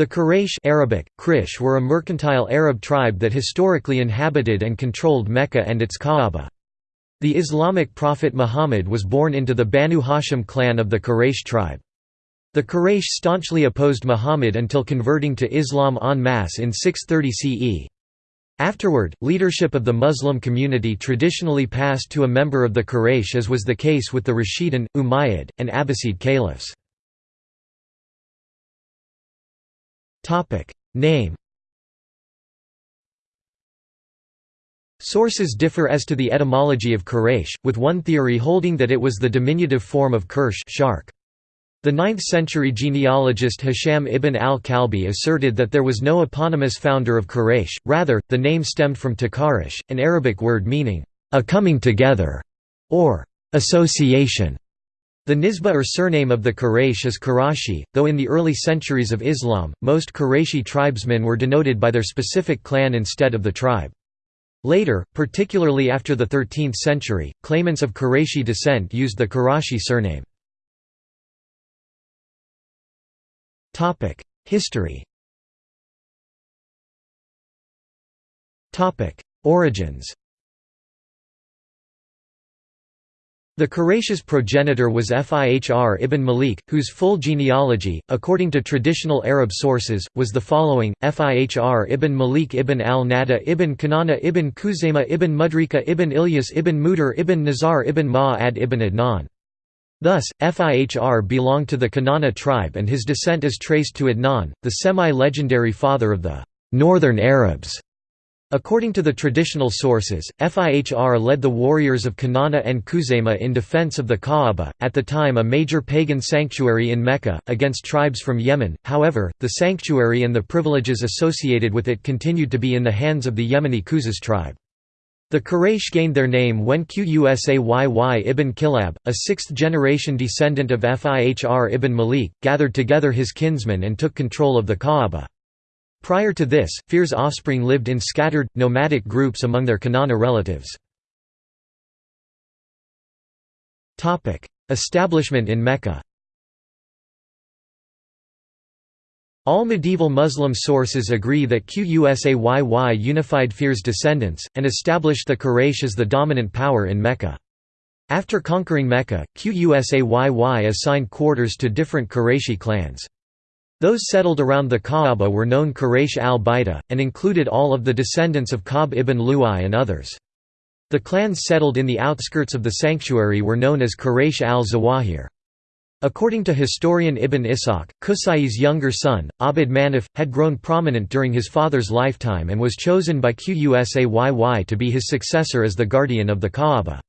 The Quraysh Arabic, Krish were a mercantile Arab tribe that historically inhabited and controlled Mecca and its Kaaba. The Islamic prophet Muhammad was born into the Banu Hashim clan of the Quraysh tribe. The Quraysh staunchly opposed Muhammad until converting to Islam en masse in 630 CE. Afterward, leadership of the Muslim community traditionally passed to a member of the Quraysh as was the case with the Rashidun, Umayyad, and Abbasid caliphs. Name Sources differ as to the etymology of Quraysh, with one theory holding that it was the diminutive form of Kirsh shark. The 9th-century genealogist Hisham ibn al-Kalbi asserted that there was no eponymous founder of Quraysh, rather, the name stemmed from takarish, an Arabic word meaning, a coming together, or association. The nisba or surname of the Quraysh is Qurashi, though in the early centuries of Islam, most Qurayshi tribesmen were denoted by their specific clan instead of the tribe. Later, particularly after the 13th century, claimants of Qurayshi descent used the Qurashi surname. History Origins The Quraysh's progenitor was Fihr ibn Malik, whose full genealogy, according to traditional Arab sources, was the following, Fihr ibn Malik ibn al-Nada ibn Kanana ibn Khuzaymah ibn Mudrika ibn Ilyas ibn Mudir ibn Nazar ibn Ma'ad ibn Adnan. Thus, Fihr belonged to the Kanana tribe and his descent is traced to Adnan, the semi-legendary father of the «Northern Arabs». According to the traditional sources, Fihr led the warriors of Kanana and Khuzaymah in defense of the Kaaba, at the time a major pagan sanctuary in Mecca, against tribes from Yemen, however, the sanctuary and the privileges associated with it continued to be in the hands of the Yemeni Khuzas tribe. The Quraysh gained their name when Qusayy ibn Kilab, a sixth-generation descendant of Fihr ibn Malik, gathered together his kinsmen and took control of the Kaaba. Prior to this, Fihr's offspring lived in scattered, nomadic groups among their Kanana relatives. Establishment in Mecca All medieval Muslim sources agree that Qusayy unified Fihr's descendants, and established the Quraysh as the dominant power in Mecca. After conquering Mecca, Qusayy assigned quarters to different Qurayshi clans. Those settled around the Kaaba were known Quraysh al-Baida, and included all of the descendants of Ka'b ibn Lu'ay and others. The clans settled in the outskirts of the sanctuary were known as Quraysh al-Zawahir. According to historian Ibn Ishaq, Qusay's younger son, Abd Manaf, had grown prominent during his father's lifetime and was chosen by Qusayy to be his successor as the guardian of the Kaaba.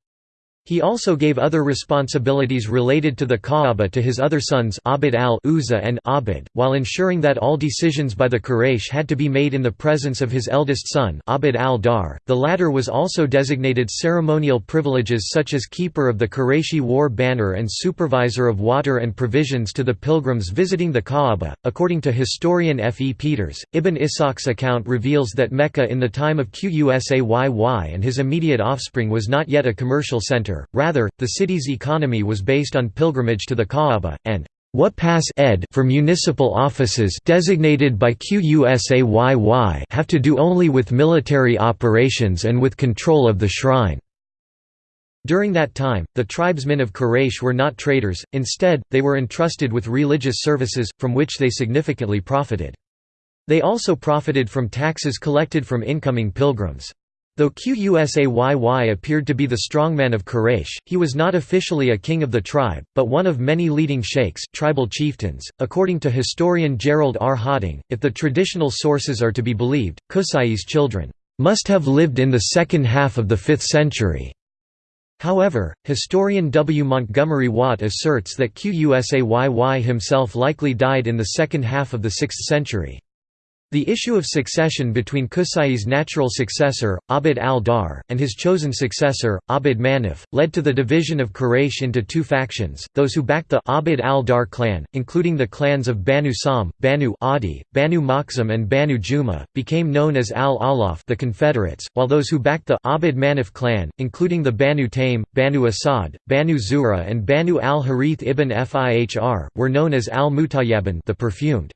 He also gave other responsibilities related to the Kaaba to his other sons Abd al-Uzza and Abd, while ensuring that all decisions by the Quraysh had to be made in the presence of his eldest son Abd al-Dar. The latter was also designated ceremonial privileges such as keeper of the Qurayshi war banner and supervisor of water and provisions to the pilgrims visiting the Kaaba. According to historian F. E. Peters, Ibn Ishaq's account reveals that Mecca in the time of Qusayy and his immediate offspring was not yet a commercial center rather, the city's economy was based on pilgrimage to the Kaaba, and what pass ed for municipal offices designated by QUSAYY have to do only with military operations and with control of the shrine. During that time, the tribesmen of Quraysh were not traders, instead, they were entrusted with religious services, from which they significantly profited. They also profited from taxes collected from incoming pilgrims. Though Qusayy appeared to be the strongman of Quraysh, he was not officially a king of the tribe, but one of many leading sheikhs, tribal chieftains. According to historian Gerald R. Hawting, if the traditional sources are to be believed, Qusay's children must have lived in the second half of the 5th century. However, historian W. Montgomery Watt asserts that Qusayy himself likely died in the second half of the 6th century. The issue of succession between Qusay's natural successor, Abd al-Dar, and his chosen successor, Abd Manaf, led to the division of Quraysh into two factions, those who backed the Abd al-Dar clan, including the clans of Banu Sam, Banu Adi, Banu Makhzum and Banu Juma, became known as al-Alaf the Confederates, while those who backed the Abd Manaf clan, including the Banu Taym, Banu Asad, Banu Zuhra and Banu al-Harith ibn Fihr, were known as al-Mutayyabin the perfumed.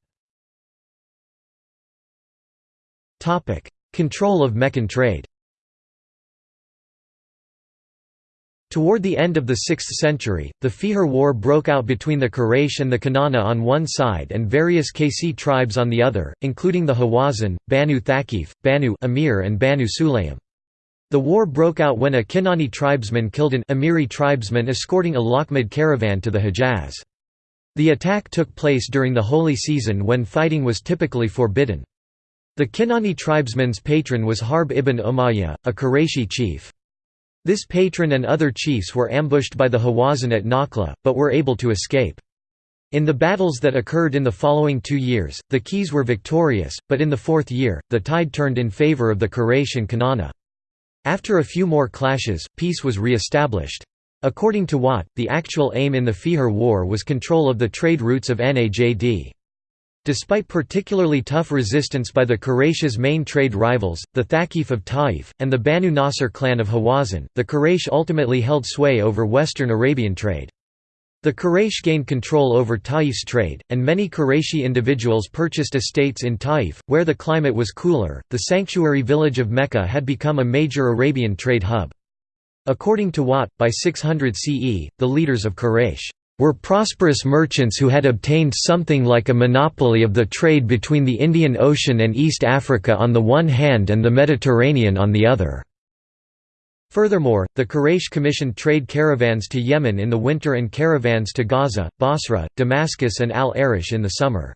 Control of Meccan trade Toward the end of the 6th century, the Fijar War broke out between the Quraysh and the Kanana on one side and various Qaysi tribes on the other, including the Hawazin, Banu Thaqif, Banu Amir and Banu Sulaym. The war broke out when a Kinani tribesman killed an Amiri tribesman escorting a Lakhmid caravan to the Hejaz. The attack took place during the holy season when fighting was typically forbidden. The Kinani tribesman's patron was Harb ibn Umayyah, a Qurayshi chief. This patron and other chiefs were ambushed by the Hawazin at Nakhla, but were able to escape. In the battles that occurred in the following two years, the Qays were victorious, but in the fourth year, the tide turned in favor of the Quraysh and Kanana. After a few more clashes, peace was re-established. According to Watt, the actual aim in the Fijar War was control of the trade routes of Najd. Despite particularly tough resistance by the Quraysh's main trade rivals, the Thaqif of Taif, and the Banu Nasr clan of Hawazin, the Quraysh ultimately held sway over western Arabian trade. The Quraysh gained control over Taif's trade, and many Qurayshi individuals purchased estates in Taif, where the climate was cooler. The sanctuary village of Mecca had become a major Arabian trade hub. According to Watt, by 600 CE, the leaders of Quraysh were prosperous merchants who had obtained something like a monopoly of the trade between the Indian Ocean and East Africa on the one hand and the Mediterranean on the other. Furthermore, the Quraysh commissioned trade caravans to Yemen in the winter and caravans to Gaza, Basra, Damascus and Al-Arish in the summer.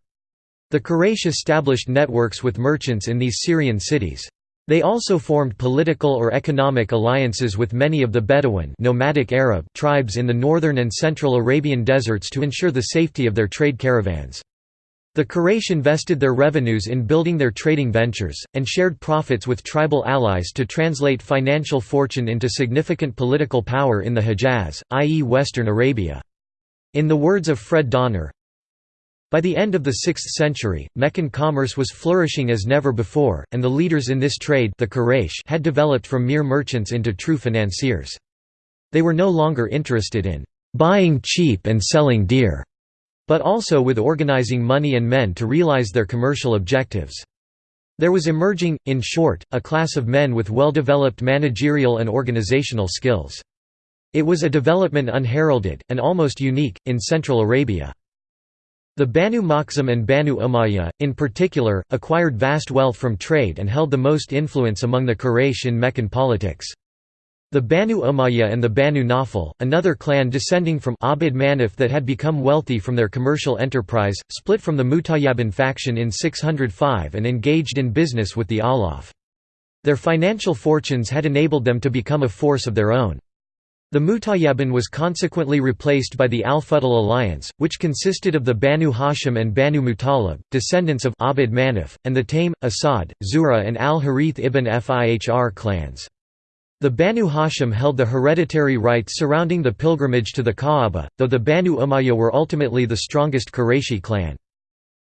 The Quraysh established networks with merchants in these Syrian cities. They also formed political or economic alliances with many of the Bedouin nomadic Arab tribes in the northern and central Arabian deserts to ensure the safety of their trade caravans. The Quraysh invested their revenues in building their trading ventures, and shared profits with tribal allies to translate financial fortune into significant political power in the Hejaz, i.e. Western Arabia. In the words of Fred Donner, by the end of the 6th century, Meccan commerce was flourishing as never before, and the leaders in this trade the Quraysh had developed from mere merchants into true financiers. They were no longer interested in «buying cheap and selling dear», but also with organizing money and men to realize their commercial objectives. There was emerging, in short, a class of men with well-developed managerial and organizational skills. It was a development unheralded, and almost unique, in Central Arabia. The Banu Makhzum and Banu Umayyah, in particular, acquired vast wealth from trade and held the most influence among the Quraysh in Meccan politics. The Banu Umayyah and the Banu Nawfal, another clan descending from Abd Manaf that had become wealthy from their commercial enterprise, split from the Mutayyabin faction in 605 and engaged in business with the Alaf. Their financial fortunes had enabled them to become a force of their own. The Mutayyabin was consequently replaced by the Al-Fudl alliance, which consisted of the Banu Hashim and Banu Muttalib, descendants of Abd Manaf, and the Taym, Asad, Zuhra and Al-Harith ibn Fihr clans. The Banu Hashim held the hereditary rights surrounding the pilgrimage to the Kaaba, though the Banu Umayyah were ultimately the strongest Qurayshi clan.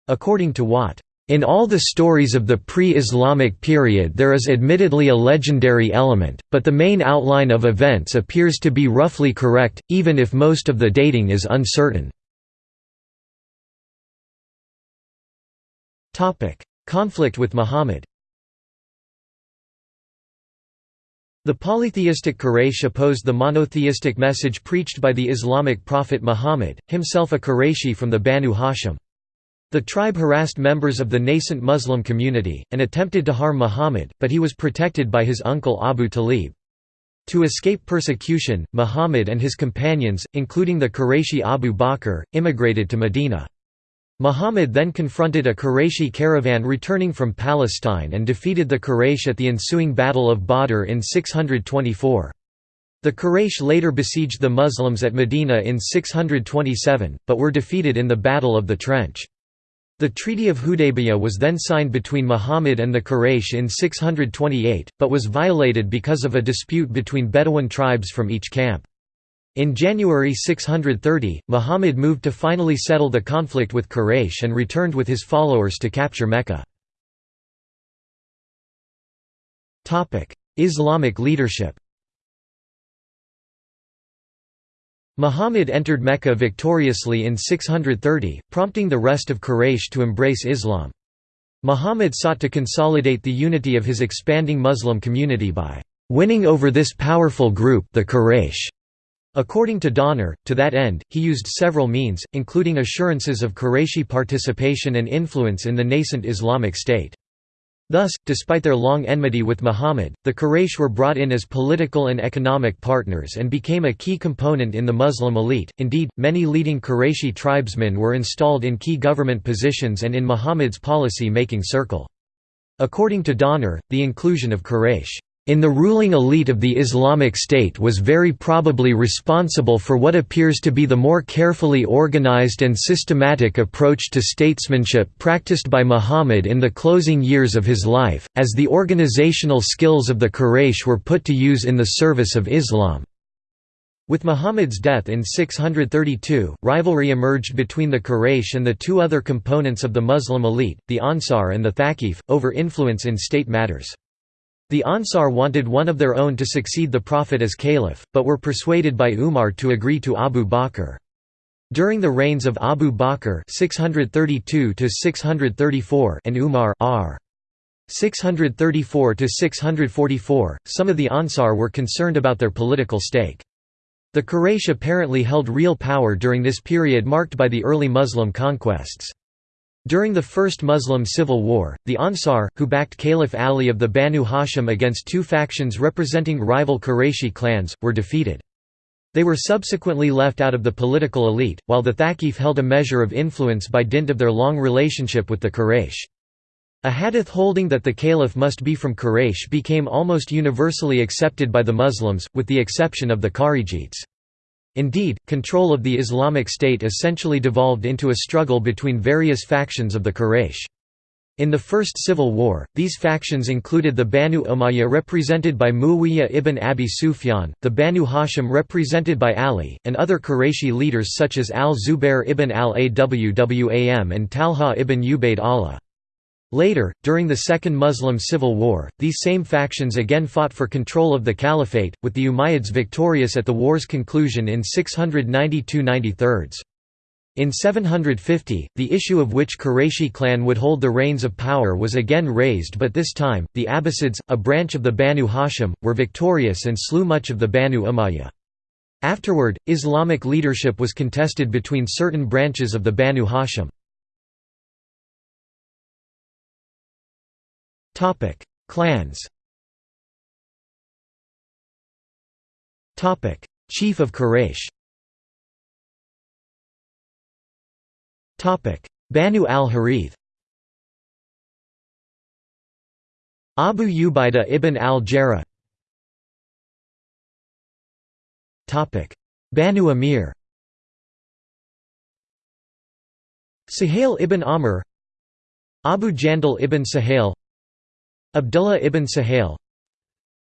According to Watt, in all the stories of the pre-Islamic period there is admittedly a legendary element, but the main outline of events appears to be roughly correct, even if most of the dating is uncertain. Conflict with Muhammad The polytheistic Quraysh opposed the monotheistic message preached by the Islamic prophet Muhammad, himself a Qurayshi from the Banu Hashim. The tribe harassed members of the nascent Muslim community, and attempted to harm Muhammad, but he was protected by his uncle Abu Talib. To escape persecution, Muhammad and his companions, including the Qurayshi Abu Bakr, immigrated to Medina. Muhammad then confronted a Qurayshi caravan returning from Palestine and defeated the Quraysh at the ensuing Battle of Badr in 624. The Quraysh later besieged the Muslims at Medina in 627, but were defeated in the Battle of the Trench. The Treaty of Hudaybiyah was then signed between Muhammad and the Quraysh in 628, but was violated because of a dispute between Bedouin tribes from each camp. In January 630, Muhammad moved to finally settle the conflict with Quraysh and returned with his followers to capture Mecca. Islamic leadership Muhammad entered Mecca victoriously in 630, prompting the rest of Quraysh to embrace Islam. Muhammad sought to consolidate the unity of his expanding Muslim community by winning over this powerful group the Quraysh. According to Donner, to that end, he used several means, including assurances of Qurayshi participation and influence in the nascent Islamic State. Thus, despite their long enmity with Muhammad, the Quraysh were brought in as political and economic partners and became a key component in the Muslim elite. Indeed, many leading Qurayshi tribesmen were installed in key government positions and in Muhammad's policy making circle. According to Donner, the inclusion of Quraysh in the ruling elite of the Islamic State was very probably responsible for what appears to be the more carefully organized and systematic approach to statesmanship practiced by Muhammad in the closing years of his life, as the organizational skills of the Quraysh were put to use in the service of Islam. With Muhammad's death in 632, rivalry emerged between the Quraysh and the two other components of the Muslim elite, the Ansar and the Thaqif, over influence in state matters. The Ansar wanted one of their own to succeed the Prophet as caliph, but were persuaded by Umar to agree to Abu Bakr. During the reigns of Abu Bakr 632 and Umar r. 634–644, some of the Ansar were concerned about their political stake. The Quraysh apparently held real power during this period marked by the early Muslim conquests. During the First Muslim Civil War, the Ansar, who backed Caliph Ali of the Banu Hashim against two factions representing rival Qurayshi clans, were defeated. They were subsequently left out of the political elite, while the Thaqif held a measure of influence by dint of their long relationship with the Quraysh. A hadith holding that the caliph must be from Quraysh became almost universally accepted by the Muslims, with the exception of the Kharijites. Indeed, control of the Islamic State essentially devolved into a struggle between various factions of the Quraysh. In the First Civil War, these factions included the Banu Umayyah represented by Muawiyah ibn Abi Sufyan, the Banu Hashim represented by Ali, and other Qurayshi leaders such as al-Zubair ibn al-Awwam and Talha ibn Ubayd Allah. Later, during the Second Muslim Civil War, these same factions again fought for control of the caliphate, with the Umayyads victorious at the war's conclusion in 692–93. In 750, the issue of which Qurayshi clan would hold the reins of power was again raised but this time, the Abbasids, a branch of the Banu Hashim, were victorious and slew much of the Banu Umayyah. Afterward, Islamic leadership was contested between certain branches of the Banu Hashim. Topic: Clans. Topic: Chief of Quraysh. Topic: Banu al-Harith. Abu Ubaidah ibn al-Jarrah. Topic: Banu Amir. Suhail ibn Amr Abu Jandal ibn Suhail Abdullah ibn Suhail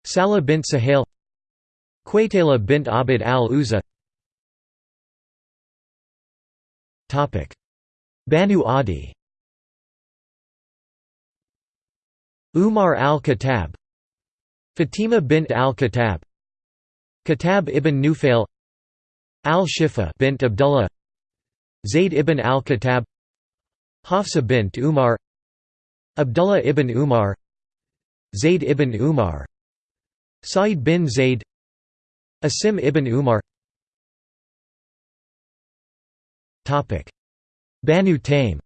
Salah bint Suhail Quaytala bint Abd al-Uzza. Banu Adi. Umar al-Khattab Fatima bint al-Khattab Khattab ibn Nufail Al-Shifa bint Abdullah Zayd ibn al-Khattab Hafsa bint Umar Abdullah ibn Umar Zayd ibn Umar Sa'id bin Zayd Asim ibn Umar. Banu Taym.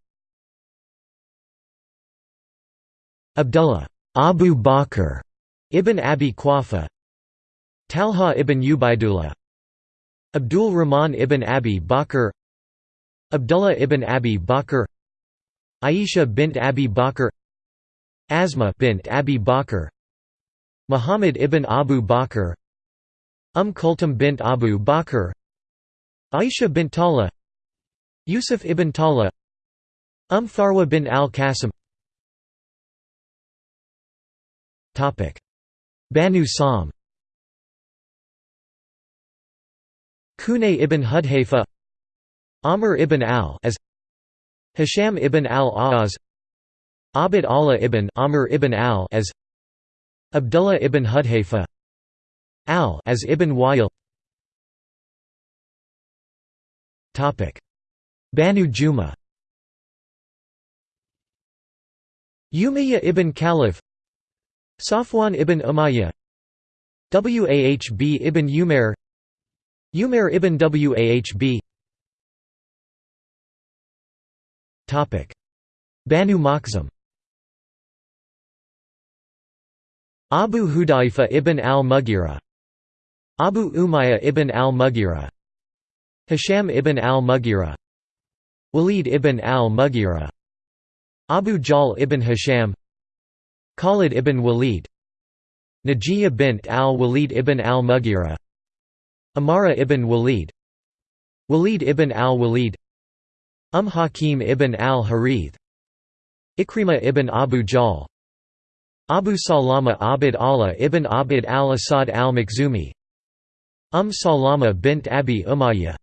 Abdullah Abu Bakr ibn Abi Quhafa Talha ibn Ubaidullah Abdul Rahman ibn Abi Bakr Abdullah ibn Abi Bakr Aisha bint Abi Bakr Asma bint Abi Bakr Muhammad ibn Abu Bakr Umm Kulthum bint Abu Bakr Aisha bint Talha Yusuf ibn Talha Umm Farwa bin al-Qasim. Banu Sam. Kunay ibn Hudhayfa Amr ibn al as Hisham ibn al-Aaz Abd Allah ibn Amr ibn al as Abdullah ibn Hudhayfa al as ibn Wa'il. Topic. Banu Juma. Umayyah ibn Khalaf Safwan ibn Umayyah Wahb ibn Umair Umair ibn Wahb. Topic. Banu Makhzum Abu Hudayfa ibn al-Mughira Abu Umayyah ibn al-Mughira Hisham ibn al-Mughira Walid ibn al-Mughira Abu Jahl ibn Hisham Khalid ibn Walid Najiyah bint al-Walid ibn al-Mughira Amara ibn Walid Walid ibn al-Walid Umm Hakim ibn al-Harith Ikrimah ibn Abu Jahl Abu Salama Abd Allah ibn Abd al-Asad al-Makhzumi Umm Salama bint Abi Umayyah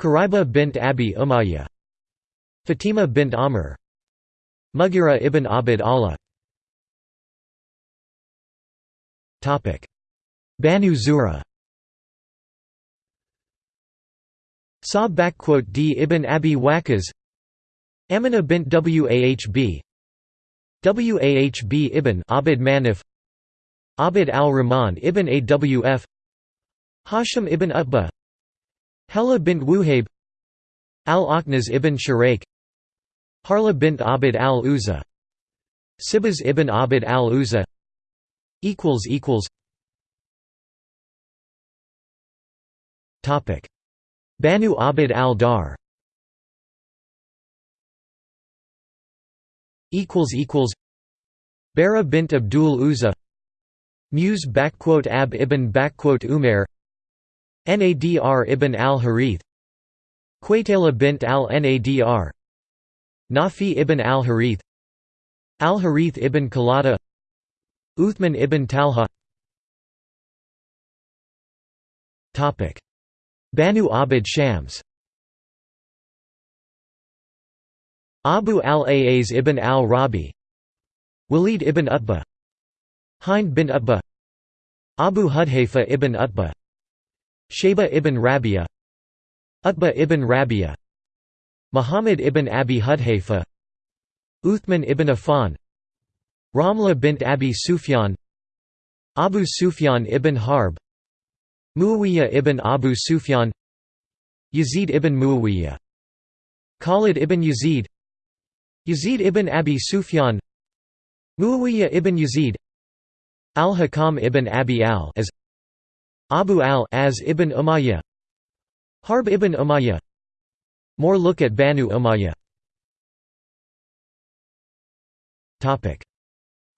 Karaiba bint Abi Umayyah Fatima bint Amr Mughira ibn Abd Allah. Banu Zuhra. Sa D ibn Abi Waqqas Amina bint Wahb Wahb ibn Abd Manaf Abd al-Rahman ibn Awf Hashim ibn Utbah Hela bint Wuhayb Al-Akhnaz ibn Shuraik Harla bint Abd al-Uzza Sibaz ibn Abd al-Uzza Banu Abd al-Dar Bara bint Abdul Uzza. Muse Ab ibn Umair. Nadr ibn al-Harith. Quaytala bint al-Nadr. Nafi ibn al-Harith. Al-Harith ibn Kalada. Uthman ibn Talha. Banu Abd Shams Abu al-Aaz ibn al-Rabi Walid ibn Utbah Hind bin Utbah Abu Hudhayfa ibn Utbah Shayba ibn Rabia Utbah ibn Rabia Muhammad ibn Abi Hudhayfa Uthman ibn Affan Ramla bint Abi Sufyan Abu Sufyan ibn Harb Muawiyah ibn Abu Sufyan Yazid ibn Muawiyah Khalid ibn Yazid Yazid ibn Abi Sufyan Muawiyah ibn Yazid Al-Hakam ibn Abi al as Abu al as ibn Umayyah Harb ibn Umayyah. More look at Banu Umayyah.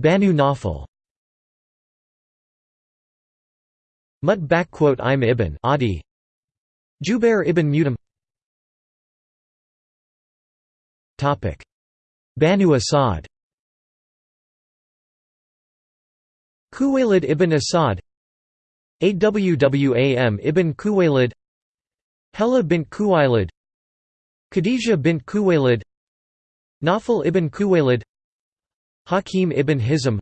Banu Nawfal Mut Im ibn Adi Jubair ibn Mutam Banu Asad Kuwaylid ibn Asad Awwam ibn Kuwaylid Hela bint Kuwaylid Khadija bint Kuwaylid Nawfal ibn Kuwaylid Hakim ibn Hizm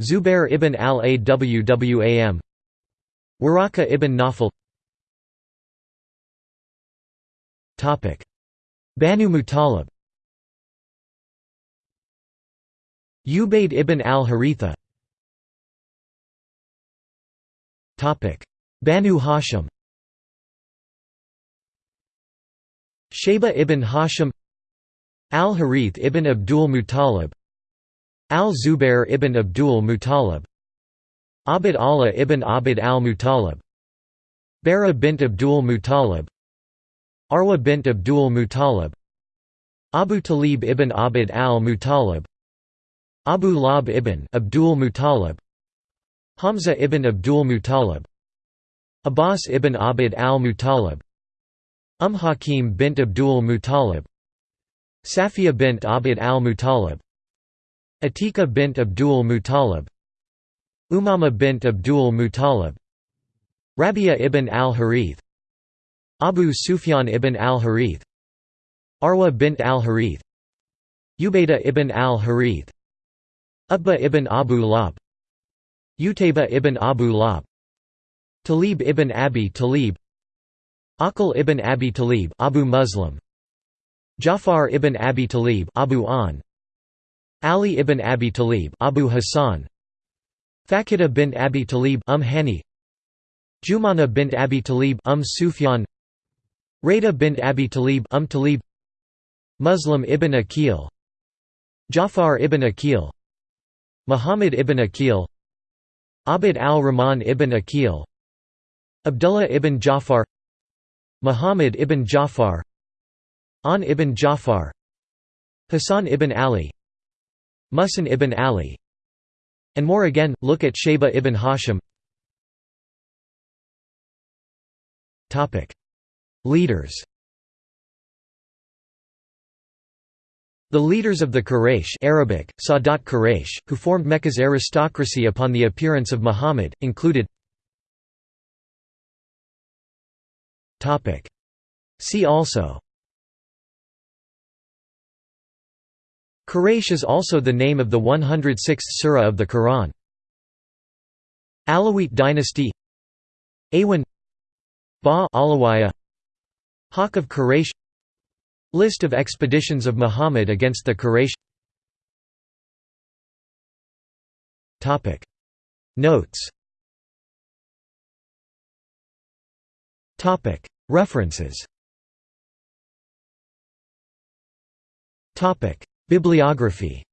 Zubair ibn al-Awwam Waraka ibn Nawfal Banu Muttalib Ubayd ibn al-Haritha. Banu Hashim. Shayba ibn Hashim. Al-Harith ibn Abdul Muttalib. Al-Zubair ibn Abdul Muttalib. Abd Allah ibn Abd al-Muttalib. Bara bint Abdul Muttalib. Arwa bint Abdul Muttalib. Abu Talib ibn Abd al-Muttalib Abu Lahab ibn Abdul Muttalib Hamza ibn Abdul Muttalib Abbas ibn Abd al-Muttalib Umm Hakim bint Abdul Muttalib Safiya bint Abd al-Muttalib Atika bint Abdul Muttalib Umama bint Abdul Muttalib Rabia ibn al-Harith Abu Sufyan ibn al-Harith Arwa bint al-Harith Ubaida ibn al-Harith Utbah ibn Abu Lahab Utayba ibn Abu Lahab Talib ibn Abi Talib Aqil ibn Abi Talib Abu Muslim Jafar ibn Abi Talib Abu An Ali ibn Abi Talib Abu Hassan Fakhida bint Abi Talib um Hani Jumana bint Abi Talib um Sufyan Rada bint Abi Talib um Talib Muslim ibn Aqil Jafar ibn Aqil Muhammad ibn Aqil Abd al-Rahman ibn Aqil Abdullah ibn Jafar Muhammad ibn Jafar An ibn Jafar Hassan ibn Ali Muhsin ibn Ali and more again, look at Shayba ibn Hashim. Leaders The leaders of the Quraysh Arabic, Sadat Quraysh, who formed Mecca's aristocracy upon the appearance of Muhammad, included See also Quraysh is also the name of the 106th surah of the Quran. Alawite dynasty Awan Ba Alawiyah Hawk of Quraysh List of expeditions of Muhammad against the Quraysh. Notes. References. Bibliography